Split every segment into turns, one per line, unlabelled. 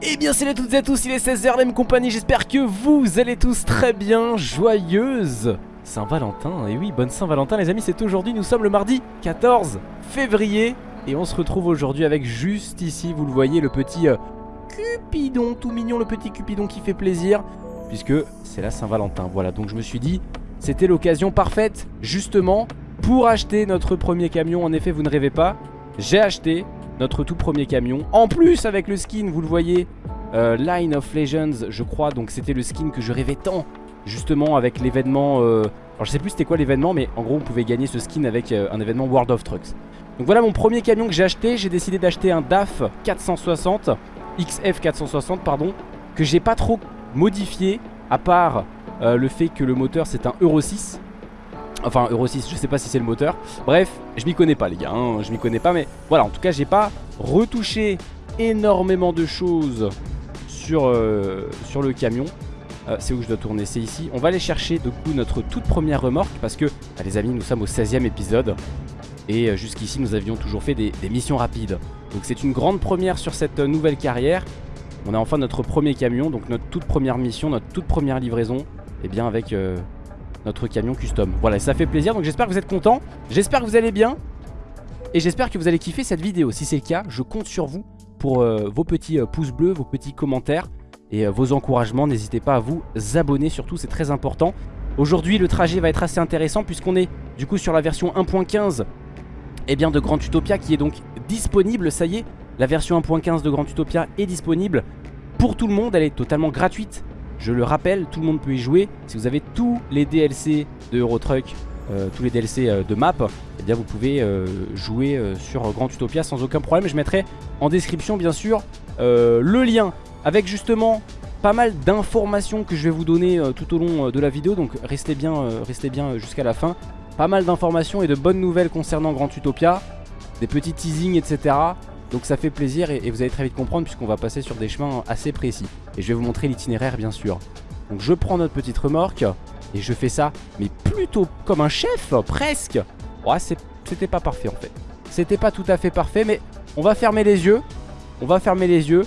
Eh bien salut à toutes et à tous, il est 16h la même compagnie, j'espère que vous allez tous très bien, joyeuse Saint-Valentin, et oui, bonne Saint-Valentin les amis, c'est aujourd'hui, nous sommes le mardi 14 février. Et on se retrouve aujourd'hui avec juste ici, vous le voyez, le petit euh, Cupidon, tout mignon, le petit Cupidon qui fait plaisir Puisque c'est la Saint-Valentin, voilà, donc je me suis dit, c'était l'occasion parfaite, justement, pour acheter notre premier camion, en effet vous ne rêvez pas J'ai acheté notre tout premier camion. En plus avec le skin, vous le voyez, euh, Line of Legends, je crois. Donc c'était le skin que je rêvais tant, justement avec l'événement... Euh, alors je sais plus c'était quoi l'événement, mais en gros on pouvait gagner ce skin avec euh, un événement World of Trucks. Donc voilà mon premier camion que j'ai acheté. J'ai décidé d'acheter un DAF 460, XF 460 pardon, que j'ai pas trop modifié, à part le fait que le moteur c'est un Euro 6. Enfin Euro 6 je sais pas si c'est le moteur. Bref je m'y connais pas les gars hein, Je m'y connais pas mais voilà en tout cas j'ai pas retouché énormément de choses sur, euh, le camion. Euh, C'est où je dois tourner? C'est ici. On va aller chercher du coup notre toute première remorque Parce que bah, les amis nous sommes au 16ème épisode Et euh, jusqu'ici nous avions toujours fait des, des missions rapides. Donc c'est une grande première sur cette nouvelle carrière. On a enfin notre premier camion Donc notre toute première mission, notre toute première livraison Et eh bien avec notre camion custom. Voilà, ça fait plaisir, donc j'espère que vous êtes contents, j'espère que vous allez bien, et j'espère que vous allez kiffer cette vidéo. Si c'est le cas, je compte sur vous pour euh, vos petits euh, pouces bleus, vos petits commentaires et euh, vos encouragements. N'hésitez pas à vous abonner, surtout c'est très important. Aujourd'hui, le trajet va être assez intéressant puisqu'on est du coup sur la version 1.15 et eh bien de Grand Utopia qui est donc disponible, ça y est. La version 1.15 de Grand Utopia est disponible pour tout le monde, elle est totalement gratuite je le rappelle, tout le monde peut y jouer. Si vous avez tous les DLC de Euro Truck, euh, tous les DLC euh, de map, eh bien vous pouvez euh, jouer sur Grand Utopia sans aucun problème. Je mettrai en description bien sûr le lien avec justement pas mal d'informations que je vais vous donner tout au long de la vidéo. Donc restez bien, restez bien jusqu'à la fin. Pas mal d'informations et de bonnes nouvelles concernant Grand Utopia. Des petits teasings etc. Donc ça fait plaisir et, vous allez très vite comprendre puisqu'on va passer sur des chemins assez précis. Et je vais vous montrer l'itinéraire bien sûr. Donc je prends notre petite remorque et je fais ça, mais plutôt comme un chef, presque. Ouais, c'était pas parfait en fait. C'était pas tout à fait parfait, mais on va fermer les yeux. On va fermer les yeux.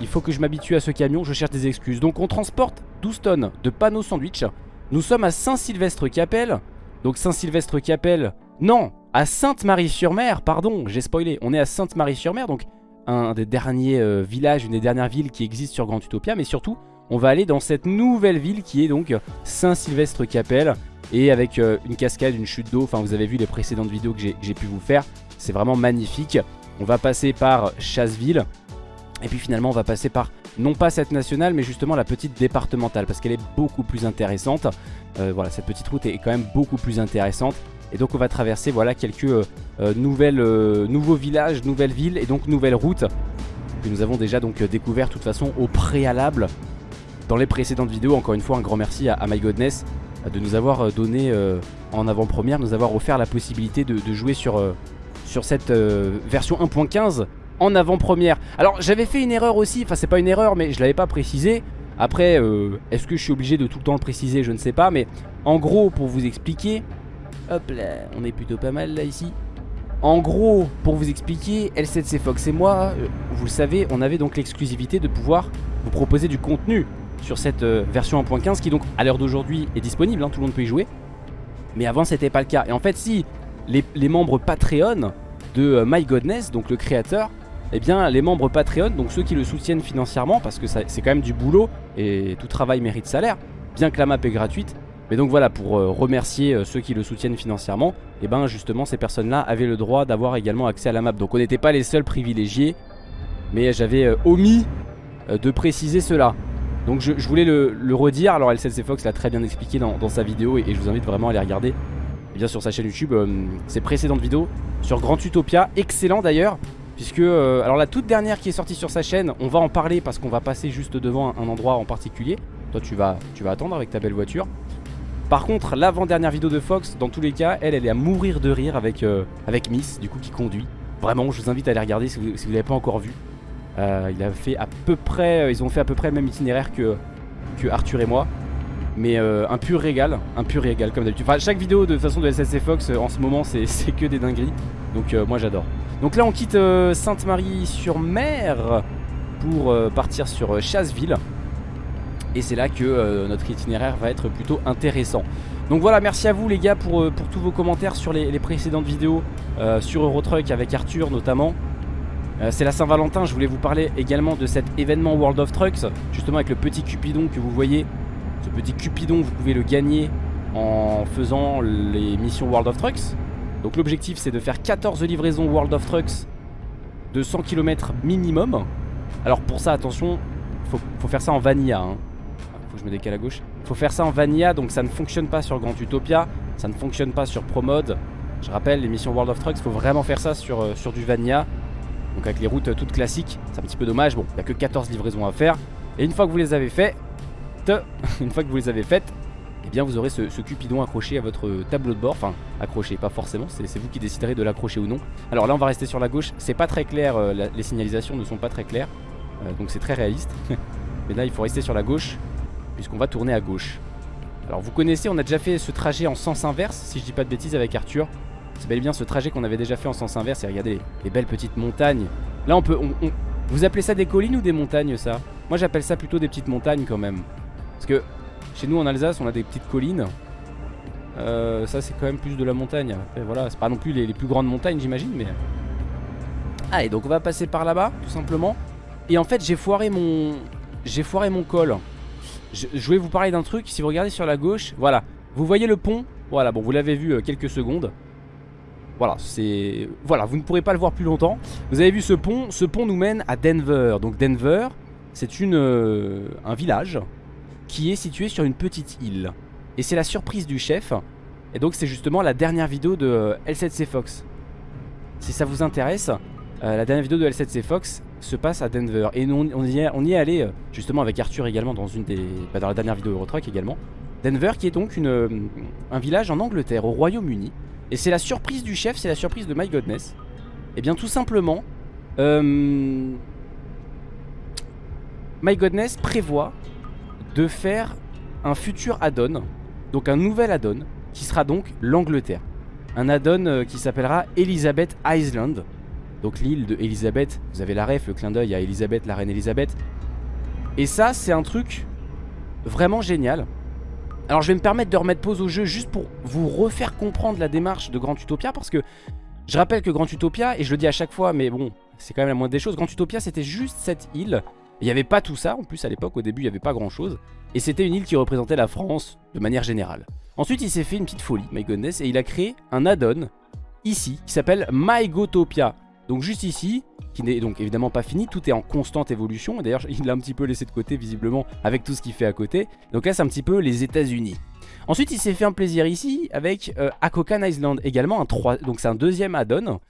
Il faut que je m'habitue à ce camion, je cherche des excuses. Donc on transporte 12 tonnes de panneaux sandwich. Nous sommes à Saint-Sylvestre-Capelle. Donc Saint-Sylvestre-Capelle, non, à Sainte-Marie-sur-Mer, pardon, j'ai spoilé, on est à Sainte-Marie-sur-Mer, donc un des derniers euh, villages, une des dernières villes qui existent sur Grand Utopia, mais surtout, on va aller dans cette nouvelle ville qui est donc Saint-Sylvestre-Capelle, et avec euh, une cascade, une chute d'eau, enfin vous avez vu les précédentes vidéos que j'ai pu vous faire, c'est vraiment magnifique. On va passer par Chasseville, et puis finalement on va passer par, non pas cette nationale, mais justement la petite départementale, parce qu'elle est beaucoup plus intéressante. Euh, voilà, cette petite route est quand même beaucoup plus intéressante. Et donc on va traverser voilà quelques euh, euh, nouvelles, euh, nouveaux villages, nouvelles villes et donc nouvelles routes que nous avons déjà donc découvert de toute façon au préalable dans les précédentes vidéos. Encore une fois un grand merci à, My Godness de nous avoir donné en avant-première, nous avoir offert la possibilité de, jouer sur, sur cette version 1.15 en avant-première. Alors j'avais fait une erreur aussi, enfin c'est pas une erreur mais je l'avais pas précisé. Après, est-ce que je suis obligé de tout le temps le préciser? Je ne sais pas, mais en gros, pour vous expliquer, Hop là, on est plutôt pas mal là ici. En gros, pour vous expliquer, L7C Fox et moi, euh, vous le savez, on avait donc l'exclusivité de pouvoir vous proposer du contenu sur cette euh, version 1.15 qui donc à l'heure d'aujourd'hui est disponible, hein, tout le monde peut y jouer. Mais avant c'était pas le cas. Et en fait si les, membres Patreon de euh, My Godness, donc le créateur, eh bien les membres Patreon, donc ceux qui le soutiennent financièrement, parce que c'est quand même du boulot et tout travail mérite salaire, bien que la map est gratuite, mais donc voilà, pour euh, remercier euh, ceux qui le soutiennent financièrement, et eh ben justement ces personnes-là avaient le droit d'avoir également accès à la map. Donc on n'était pas les seuls privilégiés, mais j'avais euh, omis de préciser cela. Donc je, voulais le, redire, alors LCC Fox l'a très bien expliqué dans, sa vidéo et, je vous invite vraiment à aller regarder. Eh bien sur sa chaîne YouTube ses précédentes vidéos sur Grand Utopia, excellent d'ailleurs Puisque, alors la toute dernière qui est sortie sur sa chaîne, on va en parler parce qu'on va passer juste devant un, endroit en particulier. Toi tu vas, tu vas attendre avec ta belle voiture par contre, l'avant-dernière vidéo de Fox, dans tous les cas, elle, elle est à mourir de rire avec, euh, avec Miss, du coup, qui conduit. Vraiment, je vous invite à aller regarder si vous ne l'avez pas encore vu. Euh, il a fait à peu près, euh, ils ont fait à peu près le même itinéraire que, que Arthur et moi. Mais un pur régal, un pur régal comme d'habitude. Enfin, chaque vidéo de façon de SSC Fox en ce moment, c'est que des dingueries. Donc moi j'adore. Donc là, on quitte Sainte-Marie-sur-Mer. pour partir sur Chasseville. Et c'est là que notre itinéraire va être plutôt intéressant. Donc voilà, merci à vous les gars pour, pour tous vos commentaires sur les, précédentes vidéos, sur Eurotruck avec Arthur notamment. Euh, c'est la Saint-Valentin, je voulais vous parler également de cet événement World of Trucks, justement avec le petit Cupidon que vous voyez. Ce petit Cupidon, vous pouvez le gagner en faisant les missions World of Trucks. Donc l'objectif c'est de faire 14 livraisons World of Trucks de 100 km minimum. Alors pour ça, attention, faut, faut faire ça en vanilla. Hein. Je me décale à gauche. Faut faire ça en vanilla, donc ça ne fonctionne pas sur Grand Utopia, ça ne fonctionne pas sur ProMode. Je rappelle, les missions World of Trucks, faut vraiment faire ça sur, euh, sur du vanilla. Donc avec les routes toutes classiques C'est un petit peu dommage. Bon il n'y a que 14 livraisons à faire. Et une fois que vous les avez faites Une fois que vous les avez faites Eh bien vous aurez ce, cupidon accroché à votre tableau de bord. Enfin accroché pas forcément C'est vous qui déciderez de l'accrocher ou non. Alors là on va rester sur la gauche. C'est pas très clair euh, Les signalisations ne sont pas très claires. Euh, Donc c'est très réaliste. Mais là il faut rester sur la gauche Puisqu'on va tourner à gauche alors vous connaissez, on a déjà fait ce trajet en sens inverse, si je dis pas de bêtises avec Arthur. C'est bel et bien ce trajet qu'on avait déjà fait en sens inverse. Et regardez les, belles petites montagnes. Là, on peut... Vous appelez ça des collines ou des montagnes, ça? Moi, j'appelle ça plutôt des petites montagnes, quand même. Parce que chez nous, en Alsace, on a des petites collines. Euh, ça, c'est quand même plus de la montagne. voilà, c'est pas non plus les, plus grandes montagnes, j'imagine, mais... Allez, donc on va passer par là-bas, tout simplement. Et en fait, j'ai foiré mon... J'ai foiré mon col. Je, je voulais vous parler d'un truc. Si vous regardez sur la gauche, voilà. Vous voyez le pont? Voilà, bon, vous l'avez vu euh, quelques secondes. Voilà, c'est voilà, vous ne pourrez pas le voir plus longtemps. Vous avez vu ce pont, ce pont nous mène à Denver. Donc Denver, c'est une euh, un village qui est situé sur une petite île. Et c'est la surprise du chef. Et donc c'est justement la dernière vidéo de euh, L7C Fox. Si ça vous intéresse, la dernière vidéo de L7C Fox se passe à Denver. Et on, y est, allé justement avec Arthur également dans une des bah, dans la dernière vidéo Eurotruck également. Denver qui est donc une, un village en Angleterre, au Royaume-Uni. Et c'est la surprise du chef, c'est la surprise de My Godness. Et eh bien tout simplement, euh, My Godness prévoit de faire un futur add-on, donc un nouvel add-on, qui sera donc l'Angleterre. Un add-on euh, qui s'appellera Elizabeth Island. Donc l'île de Elizabeth, vous avez la ref, le clin d'œil à Elizabeth, la reine Elizabeth. Et ça, c'est un truc vraiment génial. Alors je vais me permettre de remettre pause au jeu juste pour vous refaire comprendre la démarche de Grand Utopia parce que je rappelle que Grand Utopia, et je le dis à chaque fois mais bon c'est quand même la moindre des choses, Grand Utopia c'était juste cette île, il n'y avait pas tout ça en plus à l'époque, au début il n'y avait pas grand chose, et c'était une île qui représentait la France de manière générale. Ensuite il s'est fait une petite folie, my goodness, et il a créé un add-on ici qui s'appelle MyGotopia. Donc juste ici, qui n'est donc évidemment pas fini, tout est en constante évolution. D'ailleurs, il l'a un petit peu laissé de côté visiblement avec tout ce qu'il fait à côté. Donc là, c'est un petit peu les États-Unis. Ensuite, il s'est fait un plaisir ici avec euh, Akokan Island également, un 3, donc c'est un deuxième add-on.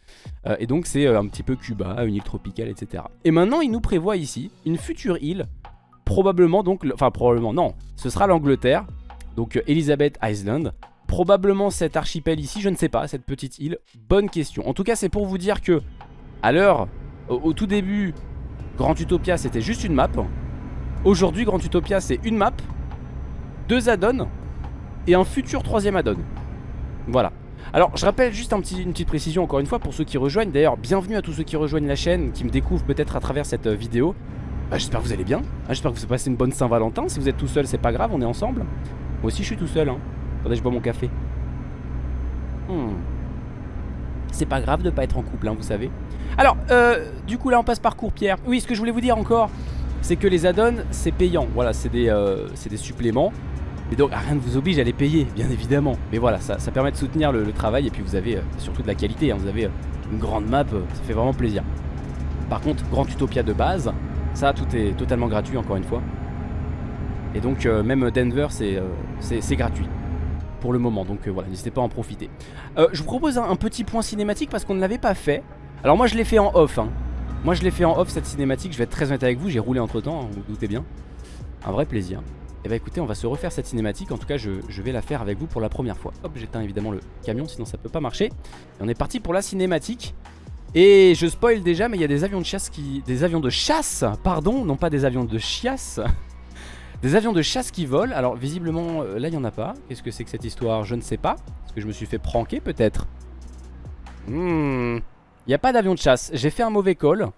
Euh, et donc c'est euh, un petit peu Cuba, une île tropicale, etc. Et maintenant, il nous prévoit ici une future île, probablement donc, enfin probablement non, ce sera l'Angleterre, donc Elizabeth Island. Probablement cet archipel ici, je ne sais pas, cette petite île, bonne question. En tout cas, c'est pour vous dire que l'heure, au, tout début, Grand Utopia c'était juste une map. Aujourd'hui, Grand Utopia c'est une map, deux add-ons et un futur troisième add-on. Voilà. Alors, je rappelle juste une petite précision encore une fois pour ceux qui rejoignent. D'ailleurs, bienvenue à tous ceux qui rejoignent la chaîne, qui me découvrent peut-être à travers cette euh, vidéo. Bah, j'espère que vous allez bien. Ah, j'espère que vous passez une bonne Saint-Valentin. Si vous êtes tout seul, c'est pas grave, on est ensemble. Moi aussi, je suis tout seul. Hein. Attendez, je bois mon café. Hmm. C'est pas grave de pas être en couple, hein, vous savez. Alors, euh, du coup là on passe par Courpierre Oui, ce que je voulais vous dire encore, c'est que les add-ons c'est payant. Voilà, c'est des, euh, des, suppléments. Et donc rien ne vous oblige à les payer, bien évidemment. Mais voilà, ça, ça permet de soutenir le, travail Et puis vous avez euh, surtout de la qualité, hein. vous avez une grande map, ça fait vraiment plaisir. Par contre, Grand Utopia de base, ça tout est totalement gratuit encore une fois. Et donc même Denver c'est gratuit pour le moment donc voilà n'hésitez pas à en profiter. Je vous propose un petit point cinématique parce qu'on ne l'avait pas fait. Alors moi je l'ai fait en off hein. Moi je l'ai fait en off cette cinématique. Je vais être très honnête avec vous J'ai roulé entre temps hein, Vous, vous doutez bien. Un vrai plaisir. Et eh bah ben, écoutez on va se refaire cette cinématique. En tout cas je, vais la faire avec vous pour la première fois. Hop j'éteins évidemment le camion Sinon ça peut pas marcher. Et on est parti pour la cinématique. Et je spoil déjà Mais il y a des avions de chasse qui... Des avions de chasse Pardon Non pas des avions de chiasse Des avions de chasse qui volent. Alors visiblement euh, là il n'y en a pas. Qu'est-ce que c'est que cette histoire? Je ne sais pas. Est-ce que je me suis fait pranker peut-être. Hmm. Il n'y a pas d'avion de chasse. J'ai fait un mauvais call.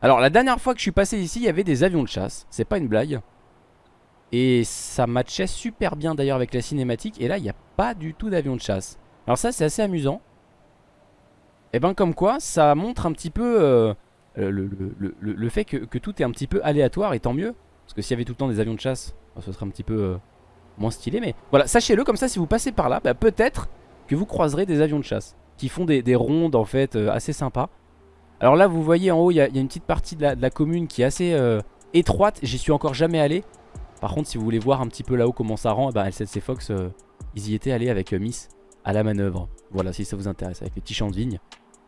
Alors la dernière fois que je suis passé ici il y avait des avions de chasse. C'est pas une blague. Et ça matchait super bien d'ailleurs avec la cinématique. Et là il n'y a pas du tout d'avions de chasse. Alors ça c'est assez amusant. Et ben comme quoi ça montre un petit peu euh, le, fait que, tout est un petit peu aléatoire Et tant mieux Parce que s'il y avait tout le temps des avions de chasse Ce serait un petit peu euh, moins stylé Mais voilà sachez-le comme ça si vous passez par là bah, Peut-être que vous croiserez des avions de chasse Qui font des, rondes en fait euh, assez sympas. Alors là vous voyez en haut il y, a une petite partie de la, commune qui est assez euh, étroite. J'y suis encore jamais allé. Par contre si vous voulez voir un petit peu là-haut comment ça rend eh ben, L7C Fox euh, ils y étaient allés avec euh, Miss à la manœuvre. Voilà si ça vous intéresse avec les petits champs de vigne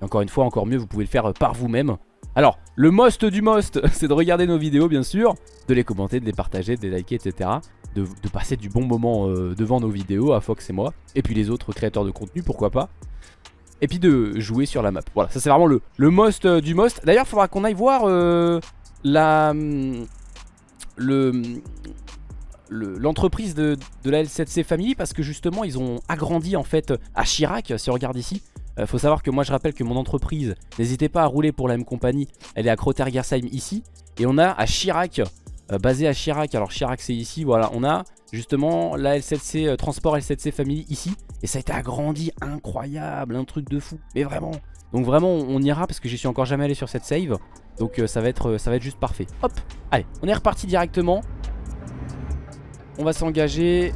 Et encore une fois encore mieux vous pouvez le faire par vous-même Alors le most du most c'est de regarder nos vidéos bien sûr De les commenter, de les partager, de les liker etc de, de passer du bon moment devant nos vidéos à Fox et moi Et puis les autres créateurs de contenu pourquoi pas et puis de jouer sur la map. Voilà, ça c'est vraiment le, most euh, du most. D'ailleurs, il faudra qu'on aille voir euh, le l'entreprise de, la L7C Family parce que justement ils ont agrandi en fait à Chirac si on regarde ici euh, faut savoir que moi je rappelle que mon entreprise n'hésitez pas à rouler pour la même compagnie elle est à Krotergersheim ici et on a à Chirac basé à Chirac alors Chirac c'est ici voilà on a justement la L7C Transport L7C Family ici et ça a été agrandi, incroyable, un truc de fou. Mais vraiment. Donc vraiment, on ira parce que j'y suis encore jamais allé sur cette save. Donc euh, ça, va être, ça va être juste parfait. Hop, allez, on est reparti directement. On va s'engager.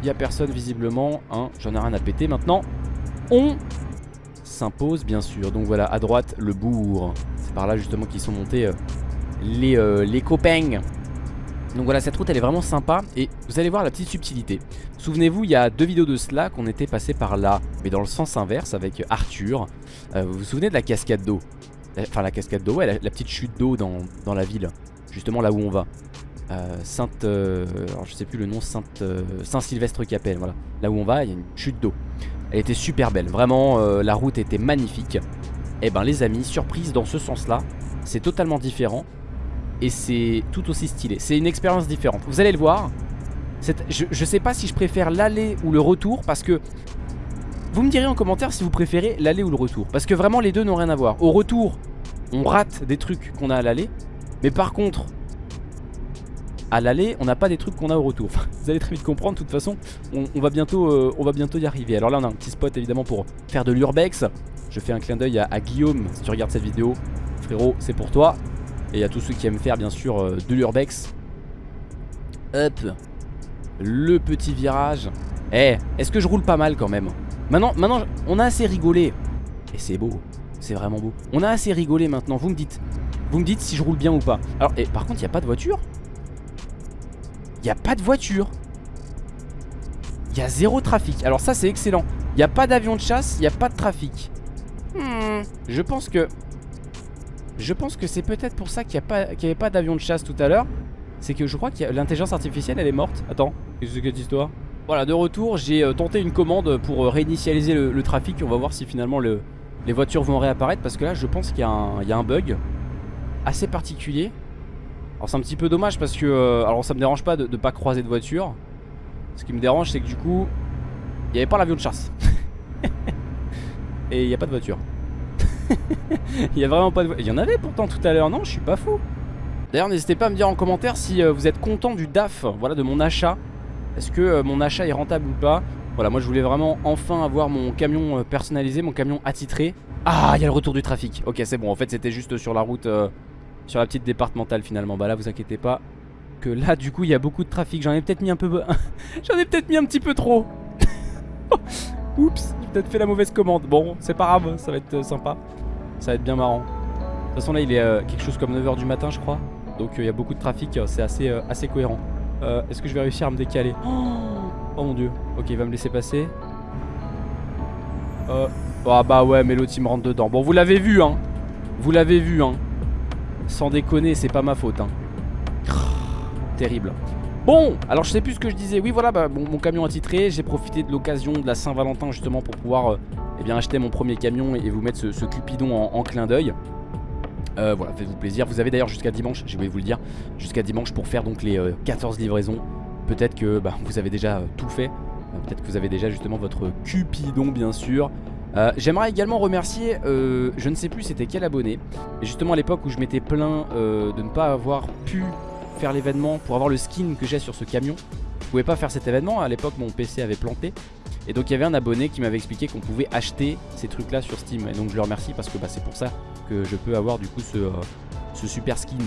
Il n'y a personne visiblement. Hein, J'en ai rien à péter maintenant. On s'impose bien sûr. Donc voilà, à droite, le bourg. C'est par là justement qu'ils sont montés euh, les, euh, les copains. Donc voilà cette route elle est vraiment sympa. Et vous allez voir la petite subtilité. Souvenez-vous il y a deux vidéos de cela qu'on était passé par là Mais dans le sens inverse avec Arthur. Euh, Vous vous souvenez de la cascade d'eau? Enfin la cascade d'eau, la, petite chute d'eau dans, la ville Justement là où on va. Euh, Sainte... Alors je sais plus le nom Sainte... Saint-Sylvestre-Capelle voilà. Là où on va il y a une chute d'eau Elle était super belle Vraiment la route était magnifique eh ben les amis surprise dans ce sens là C'est totalement différent et c'est tout aussi stylé. C'est une expérience différente. Vous allez le voir. Je, je sais pas si je préfère l'aller ou le retour parce que vous me direz en commentaire si vous préférez l'aller ou le retour. Parce que vraiment les deux n'ont rien à voir. Au retour, on rate des trucs qu'on a à l'aller. Mais par contre, à l'aller, on n'a pas des trucs qu'on a au retour. vous allez très vite comprendre. De toute façon, on, va, bientôt, euh, on va bientôt y arriver. Alors là, on a un petit spot évidemment pour faire de l'urbex. Je fais un clin d'œil à, à Guillaume si tu regardes cette vidéo. Frérot, c'est pour toi. Et a tous ceux qui aiment faire bien sûr euh, de l'urbex. Hop. Le petit virage. Eh, est-ce que je roule pas mal quand même? Maintenant, maintenant on a assez rigolé. Et c'est beau. C'est vraiment beau. On a assez rigolé maintenant. Vous me dites. Vous me dites si je roule bien ou pas. Alors, et par contre, il n'y a pas de voiture? Il n'y a pas de voiture. Il y a zéro trafic. Alors ça, c'est excellent. Il n'y a pas d'avion de chasse, il n'y a pas de trafic. Hmm, je pense que je pense que c'est peut-être pour ça qu'il n'y avait pas d'avion de chasse tout à l'heure. C'est que je crois que l'intelligence artificielle elle est morte. Attends, qu'est-ce que c'est cette histoire? Voilà, de retour, j'ai euh, tenté une commande pour euh, réinitialiser le, trafic. On va voir si finalement les voitures vont réapparaître. Parce que là, je pense qu'il y, a un bug assez particulier. Alors c'est un petit peu dommage parce que... Euh, alors ça me dérange pas de ne pas croiser de voiture. Ce qui me dérange c'est que du coup, il n'y avait pas l'avion de chasse. Et il n'y a pas de voiture. Il y a vraiment pas de... Il y en avait pourtant tout à l'heure, non? Je suis pas fou. D'ailleurs, n'hésitez pas à me dire en commentaire si euh, vous êtes content du DAF, voilà, de mon achat. Est-ce que euh, mon achat est rentable ou pas? Voilà, moi je voulais vraiment enfin avoir mon camion euh, personnalisé, mon camion attitré. Ah, il y a le retour du trafic. Ok, c'est bon, en fait c'était juste sur la route, sur la petite départementale finalement. Bah là, vous inquiétez pas que là, du coup, il y a beaucoup de trafic. J'en ai peut-être mis un peu... J'en ai peut-être mis un petit peu trop. Oups, j'ai peut-être fait la mauvaise commande. Bon, c'est pas grave, ça va être sympa. Ça va être bien marrant. De toute façon là il est euh, quelque chose comme 9h du matin je crois. Donc euh, il y a beaucoup de trafic, euh, c'est assez, assez cohérent. Est-ce que je vais réussir à me décaler? Oh, oh, mon dieu. Ok il va me laisser passer. Ah bah ouais mais l'autre il me rentre dedans. Bon vous l'avez vu hein. Vous l'avez vu hein. Sans déconner c'est pas ma faute hein. Terrible. Bon, alors je sais plus ce que je disais. Oui, voilà, bah, mon camion attitré. J'ai profité de l'occasion de la Saint-Valentin justement pour pouvoir eh bien, acheter mon premier camion et vous mettre ce, Cupidon en, clin d'œil. Euh, voilà, faites-vous plaisir. Vous avez d'ailleurs jusqu'à dimanche, oublié de vous le dire, jusqu'à dimanche pour faire donc les 14 euh, livraisons. Peut-être que bah, vous avez déjà euh, tout fait. Peut-être que vous avez déjà justement votre Cupidon, bien sûr. Euh, J'aimerais également remercier, euh, je ne sais plus c'était quel abonné, mais justement à l'époque où je m'étais plaint euh, de ne pas avoir pu faire l'événement pour avoir le skin que j'ai sur ce camion. Je pouvais pas faire cet événement, à l'époque mon PC avait planté. Et donc il y avait un abonné qui m'avait expliqué qu'on pouvait acheter ces trucs là sur Steam. Et donc je le remercie parce que bah, c'est pour ça que je peux avoir du coup ce, super skin.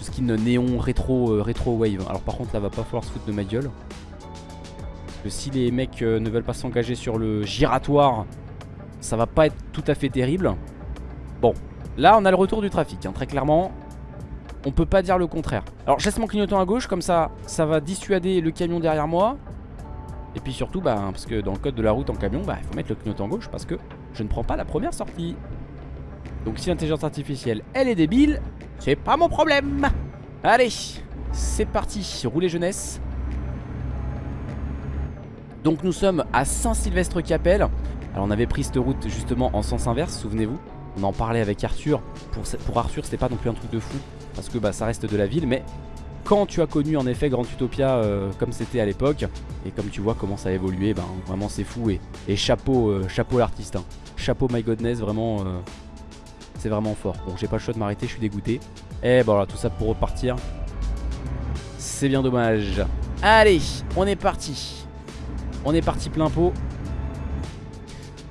Ce skin néon rétro, rétro wave. Alors par contre là va pas falloir se foutre de ma gueule. Parce que si les mecs ne veulent pas s'engager sur le giratoire ça va pas être tout à fait terrible. Bon, là on a le retour du trafic, hein, très clairement. On peut pas dire le contraire. Alors je laisse mon clignotant à gauche, comme ça, ça va dissuader le camion derrière moi. Et puis surtout, bah, parce que dans le code de la route en camion, bah, il faut mettre le clignotant gauche parce que je ne prends pas la première sortie. Donc si l'intelligence artificielle, elle est débile, c'est pas mon problème. Allez, c'est parti, rouler jeunesse. Donc nous sommes à Saint-Sylvestre-Capelle. Alors on avait pris cette route justement en sens inverse, souvenez-vous. On en parlait avec Arthur. Pour, Arthur, c'était pas non plus un truc de fou. Parce que bah, ça reste de la ville. Mais quand tu as connu en effet Grand Utopia euh, comme c'était à l'époque, et comme tu vois comment ça a évolué, ben, vraiment c'est fou. Et, chapeau, euh, chapeau l'artiste. Hein. Chapeau My Godness, vraiment. Euh, c'est vraiment fort. Bon, j'ai pas le choix de m'arrêter, je suis dégoûté. Et bon, voilà, tout ça pour repartir. C'est bien dommage. Allez, on est parti. On est parti plein pot.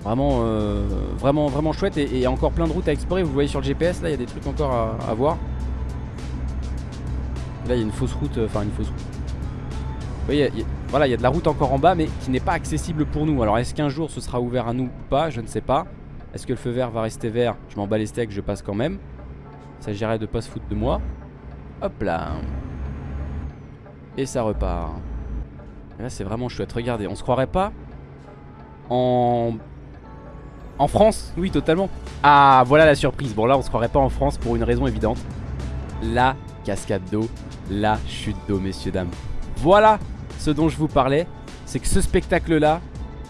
Vraiment, euh, vraiment, vraiment chouette et, encore plein de routes à explorer. Vous voyez sur le GPS, là, il y a des trucs encore à, voir. Là, il y a une fausse route, euh, enfin une fausse route. Vous voyez, voilà, il y a de la route encore en bas, mais qui n'est pas accessible pour nous. Alors, est-ce qu'un jour ce sera ouvert à nous ou pas? Je ne sais pas. Est-ce que le feu vert va rester vert? Je m'en bats les steaks, je passe quand même. Il s'agirait de pas se foutre de moi. Hop là. Et ça repart. Là, c'est vraiment chouette. Regardez, on se croirait pas en en France Oui, totalement. Ah, voilà la surprise. Bon, là, on se croirait pas en France pour une raison évidente. La cascade d'eau, la chute d'eau, messieurs, dames. Voilà ce dont je vous parlais. C'est que ce spectacle-là,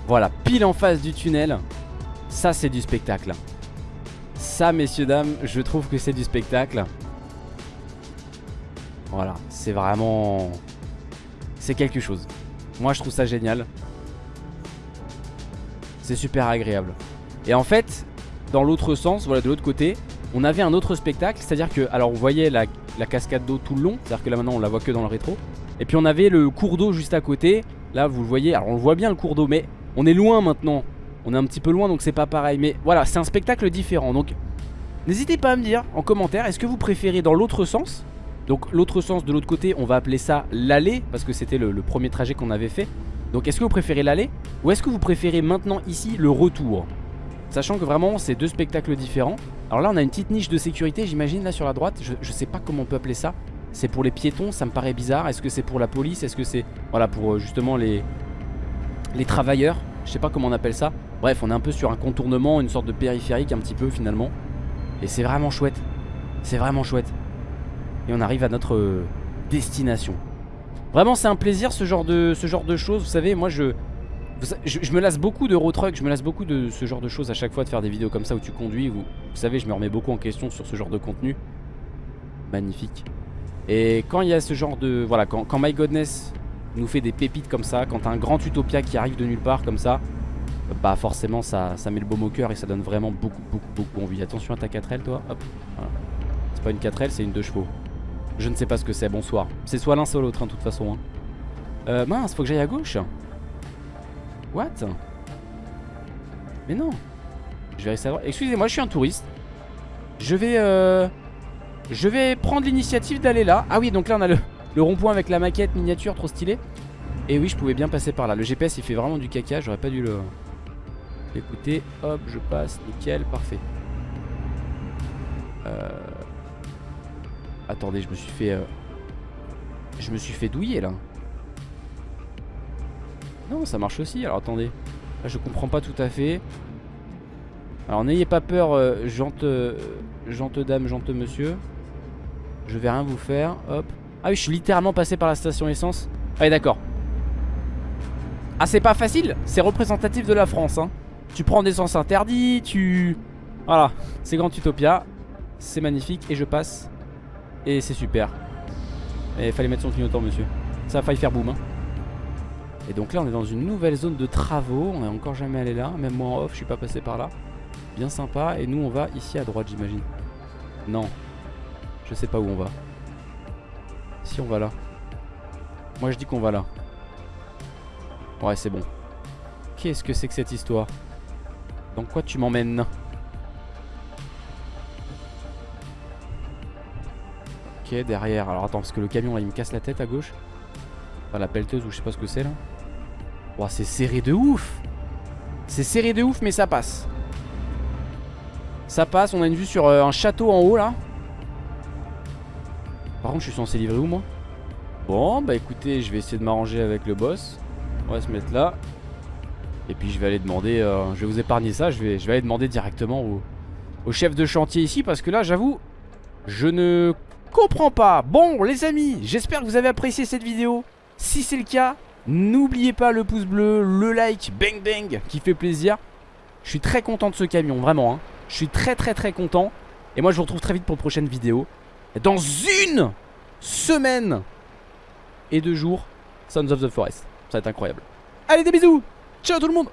voilà, pile en face du tunnel, ça, c'est du spectacle. Ça, messieurs, dames, je trouve que c'est du spectacle. Voilà, c'est vraiment... C'est quelque chose. Moi, je trouve ça génial. C'est super agréable. Et en fait, dans l'autre sens, voilà de l'autre côté, on avait un autre spectacle, c'est-à-dire que, alors on voyait la, cascade d'eau tout le long, c'est-à-dire que là maintenant on la voit que dans le rétro. Et puis on avait le cours d'eau juste à côté, là vous le voyez, alors on le voit bien le cours d'eau, mais on est loin maintenant. On est un petit peu loin donc c'est pas pareil, mais voilà, c'est un spectacle différent. Donc n'hésitez pas à me dire en commentaire, est-ce que vous préférez dans l'autre sens? Donc l'autre sens de l'autre côté, on va appeler ça l'allée, parce que c'était le, le premier trajet qu'on avait fait. Donc est-ce que vous préférez l'aller? Ou est-ce que vous préférez maintenant ici le retour? Sachant que vraiment c'est deux spectacles différents. Alors là on a une petite niche de sécurité j'imagine là sur la droite. Je, sais pas comment on peut appeler ça. C'est pour les piétons ça me paraît bizarre. Est-ce que c'est pour la police? Est-ce que c'est voilà pour euh, justement les les travailleurs? Je sais pas comment on appelle ça. Bref on est un peu sur un contournement Une sorte de périphérique un petit peu finalement. Et c'est vraiment chouette. C'est vraiment chouette. Et on arrive à notre euh, destination. Vraiment c'est un plaisir ce genre de, ce genre de choses. Vous savez moi je je, me lasse beaucoup de road truck, je me lasse beaucoup de ce genre de choses à chaque fois de faire des vidéos comme ça où tu conduis. Vous savez, je me remets beaucoup en question sur ce genre de contenu. Magnifique. Et quand il y a ce genre de... Voilà, quand, quand My Godness nous fait des pépites comme ça, quand un grand utopia qui arrive de nulle part comme ça, bah forcément ça, ça met le baume au cœur et ça donne vraiment beaucoup, beaucoup, beaucoup envie. Attention à ta 4L toi, hop. C'est pas une 4L, c'est une 2 chevaux. Je ne sais pas ce que c'est, bonsoir. C'est soit l'un soit l'autre, hein, de toute façon. Hein. Euh, mince, faut que j'aille à gauche. What? Mais non. Je vais rester à Excusez-moi, je suis un touriste. Je vais euh... Je vais prendre l'initiative d'aller là. Ah oui, donc là on a le, le rond-point avec la maquette miniature, trop stylé Et oui, je pouvais bien passer par là. Le GPS il fait vraiment du caca, j'aurais pas dû le... Écoutez, hop, je passe, nickel, parfait. Euh... Attendez, je me suis fait... Euh... Je me suis fait douiller là non, ça marche aussi. Alors attendez. Là, je comprends pas tout à fait. Alors n'ayez pas peur, euh, euh, jante dame, jante monsieur. Je vais rien vous faire. Hop. Ah oui, je suis littéralement passé par la station essence. Ah oui, d'accord. Ah, c'est pas facile. C'est représentatif de la France. Hein. Tu prends des sens interdits, tu... Voilà, c'est Grand Utopia. C'est magnifique et je passe. Et c'est super. Et fallait mettre son clignotant, monsieur. Ça a failli faire boum. Hein. Et donc là on est dans une nouvelle zone de travaux, on est encore jamais allé là, même moi en off je suis pas passé par là. Bien sympa, et nous on va ici à droite j'imagine. Non, je sais pas où on va. Si on va là. Moi je dis qu'on va là. Ouais c'est bon. Qu'est-ce que c'est que cette histoire? Dans quoi tu m'emmènes? Ok derrière, alors attends parce que le camion là il me casse la tête à gauche. Enfin la pelleteuse ou je sais pas ce que c'est là. C'est serré de ouf. C'est serré de ouf mais ça passe. Ça passe, on a une vue sur euh, un château en haut là. Par contre je suis censé livrer où moi? Bon bah écoutez je vais essayer de m'arranger avec le boss. On va se mettre là. Et puis je vais aller demander euh, Je vais vous épargner ça Je vais, aller demander directement au chef de chantier ici Parce que là j'avoue Je ne comprends pas. Bon les amis j'espère que vous avez apprécié cette vidéo. Si c'est le cas N'oubliez pas le pouce bleu, le like, bang bang, qui fait plaisir. Je suis très content de ce camion, vraiment. Hein. Je suis très très très content. Et moi je vous retrouve très vite pour une prochaine vidéo. Dans une semaine et deux jours, Sons of the Forest. Ça va être incroyable. Allez des bisous Ciao tout le monde